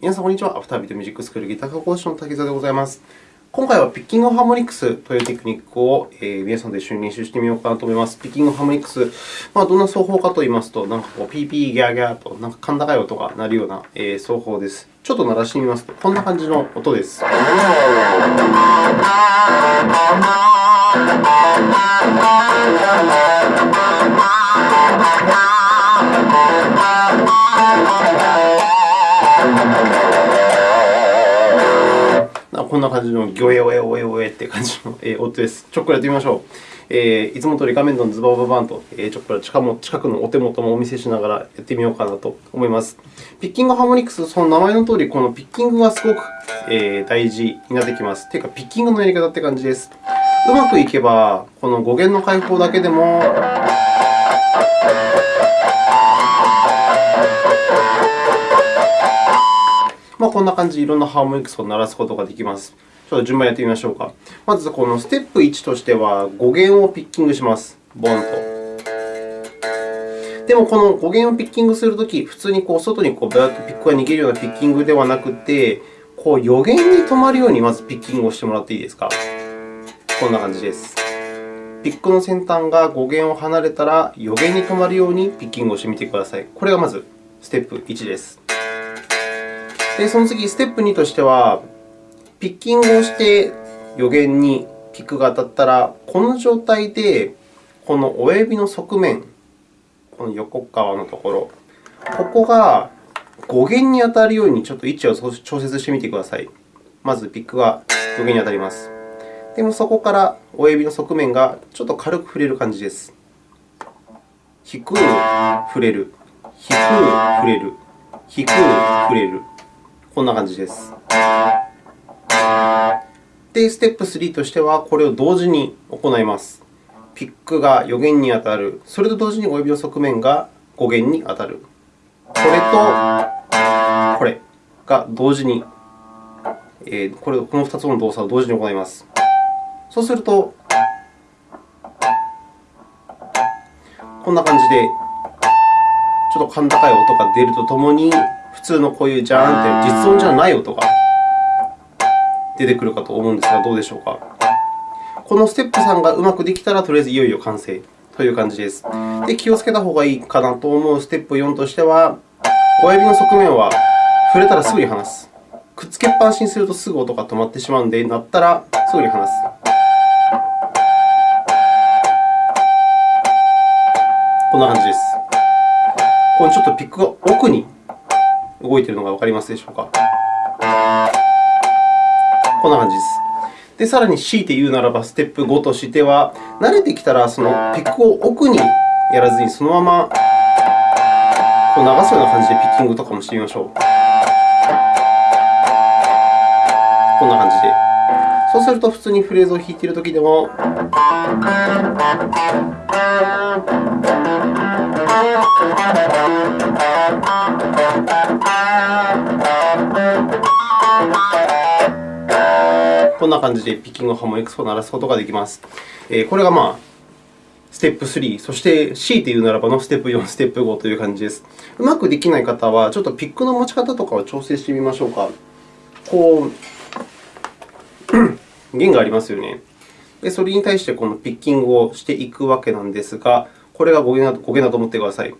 皆さん、こんにちは。アフタービートミュージックスクールギター科講師の滝沢でございます。今回はピッキングハーモニクスというテクニックを、えー、皆さんと一緒に練習してみようかなと思います。ピッキングハーモニクス、まあ、どんな奏法かといいますと、なんかこう、ピーピーギャーギャーと、なんか甲高い音が鳴るような、え、奏法です。ちょっと鳴らしてみますと、こんな感じの音です。こんな感じのギョエオエオエオエって感じの音です。ちょっくらやってみましょう。えー、いつも通り画面のズバババンと、えー、ちょっくら近近くのお手元もお見せしながらやってみようかなと思います。ピッキングハーモニクス、その名前のとおり、このピッキングがすごく、えー、大事になってきます。というか、ピッキングのやり方って感じです。うまくいけば、この語源の開放だけでも、まあ、こんな感じでいろんなハーモニクスを鳴らすことができます。ちょっと順番やってみましょうか。まず、このステップ1としては、語源をピッキングします。ボンと。でも、この語源をピッキングするとき、普通にこう外にこうブーッとピックが逃げるようなピッキングではなくて、こう予言に止まるようにまずピッキングをしてもらっていいですか。こんな感じです。ピックの先端が語源を離れたら、予言に止まるようにピッキングをしてみてください。これがまずステップ1です。で、その次、ステップ2としては、ピッキングをして予言にピックが当たったら、この状態で、この親指の側面、この横側のところ、ここが語源に当たるようにちょっと位置を調節してみてください。まず、ピックが語源に当たります。でも、そこから親指の側面がちょっと軽く触れる感じです。低く触れる、低く触れる、低く触れる。こんな感じです。で、ステップ3としては、これを同時に行います。ピックが予言に当たる。それと同時に親指の側面が語源に当たる。これとこれが同時に、えー、これこの2つの動作を同時に行います。そうすると、こんな感じで、ちょっと甲高い音が出るとともに、普通のこういうジャーンって実音じゃない音が出てくるかと思うんですが、どうでしょうか？このステップ3がうまくできたら、とりあえずいよいよ完成という感じです。で、気をつけた方がいいかなと思うステップ4としては、親指の側面は触れたらすぐに離す。くっつけっぱなしにするとすぐ音が止まってしまうので、鳴ったらすぐに離す。こんな感じです。このちょっとピックが奥に動いているのがわかりますでしょうか？こんな感じです。で、さらに強いて言うならば、ステップ5としては、慣れてきたら、そのピックを奥にやらずに、そのままこう流すような感じでピッキングとかもしてみましょう。こんな感じで。そうすると、普通にフレーズを弾いているときでも、んな感じでピッキングハーモニクスを鳴らすことができます。これがまあステップ3、そして強いて言うならばのステップ4、ステップ5という感じです。うまくできない方は、ちょっとピックの持ち方とかを調整してみましょうか。こう、弦がありますよね。で、それに対してこのピッキングをしていくわけなんですが、これが語源だと思ってください。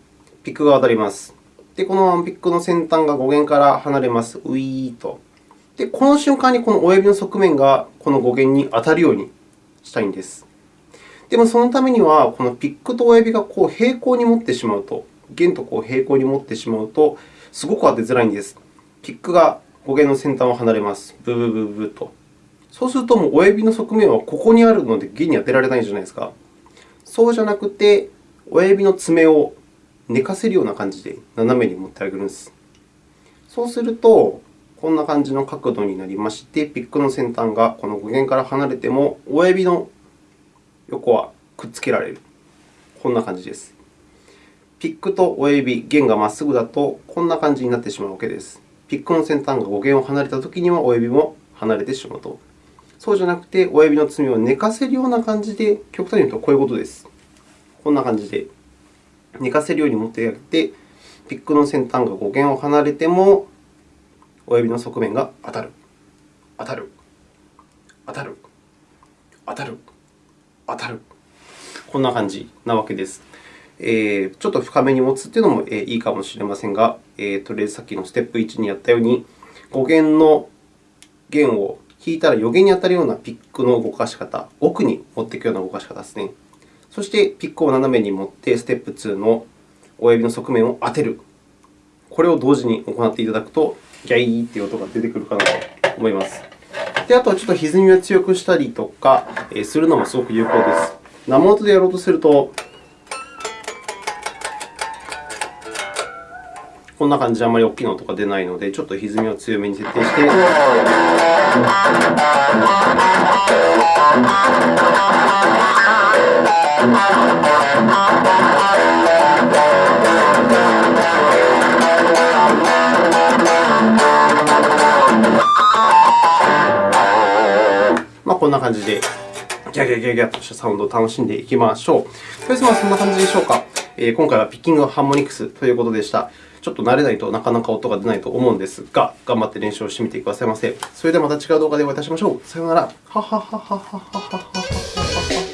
ピックが当たります。で、このピックの先端が語源から離れます。ウィーと。で、この瞬間にこの親指の側面がこの語源に当たるようにしたいんです。でも、そのためには、このピックと親指がこう平行に持ってしまうと、弦とこう平行に持ってしまうと、すごく当てづらいんです。ピックが語源の先端を離れます。ブブブブブと。そうすると、もう親指の側面はここにあるので、弦に当てられないじゃないですか。そうじゃなくて、親指の爪を寝かせるような感じで斜めに持ってあげるんです。そうすると、こんな感じの角度になりまして、ピックの先端がこの語源から離れても、親指の横はくっつけられる。こんな感じです。ピックと親指、弦がまっすぐだと、こんな感じになってしまうわけです。ピックの先端が語源を離れたときには、親指も離れてしまうと。そうじゃなくて、親指の爪を寝かせるような感じで、極端に言うとこういうことです。こんな感じで寝かせるように持ってあげて、ピックの先端が語源を離れても、親指の側面が当たる、当たる、当たる、当たる、当たる。こんな感じなわけです。えー、ちょっと深めに持つというのもいいかもしれませんが、えー、とりあえずさっきのステップ1にやったように、5弦の弦を弾いたら余弦に当たるようなピックの動かし方、奥に持っていくような動かし方ですね。そして、ピックを斜めに持って、ステップ2の親指の側面を当てる。これを同時に行っていただくと、ギャイーという音が出てくるかなと思います。であとは、ちょっと歪みを強くしたりとかするのもすごく有効です。生音でやろうとすると、こんな感じであまり大きな音が出ないので、ちょっと歪みを強めに設定して。こんな感じで、ギャギャギャギャとしたサウンドを楽しんでいきましょう。とりあえず、そんな感じでしょうか。えー、今回はピッキングハーモニクスということでした。ちょっと慣れないとなかなか音が出ないと思うんですが、頑張って練習をしてみてくださいませ。それではまた違う動画でお会いいたしましょう。さようなら。ははははははははは。